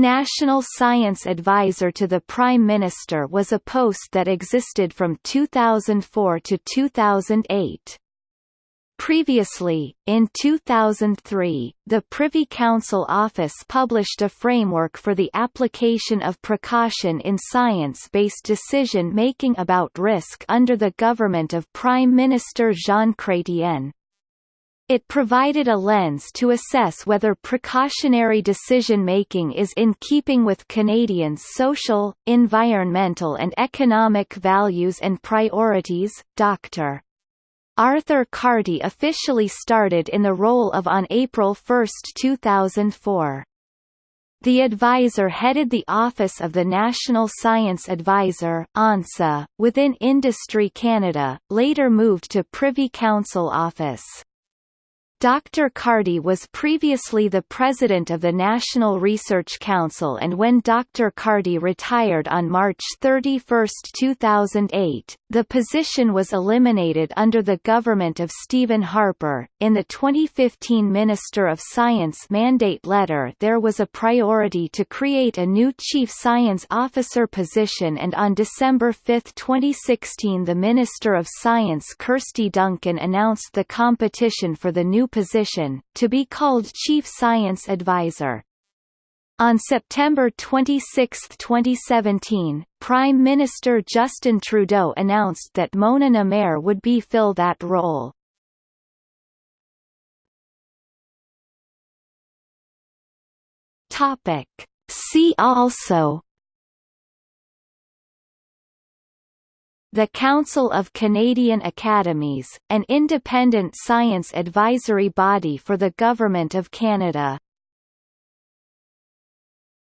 National Science Advisor to the Prime Minister was a post that existed from 2004 to 2008. Previously, in 2003, the Privy Council Office published a framework for the application of precaution in science-based decision-making about risk under the government of Prime Minister Jean Chrétien. It provided a lens to assess whether precautionary decision-making is in keeping with Canadians' social, environmental and economic values and priorities. Dr. Arthur Carty officially started in the role of on April 1, 2004. The advisor headed the Office of the National Science Advisor (ONSA) within Industry Canada, later moved to Privy Council Office. Dr. Carty was previously the president of the National Research Council and when Dr. Carty retired on March 31, 2008, the position was eliminated under the government of Stephen Harper. In the 2015 Minister of Science mandate letter there was a priority to create a new Chief Science Officer position and on December 5, 2016 the Minister of Science Kirsty Duncan announced the competition for the new position, to be called Chief Science Advisor. On September 26, 2017, Prime Minister Justin Trudeau announced that Mona Nemer would be fill that role. Topic. See also The Council of Canadian Academies, an independent science advisory body for the Government of Canada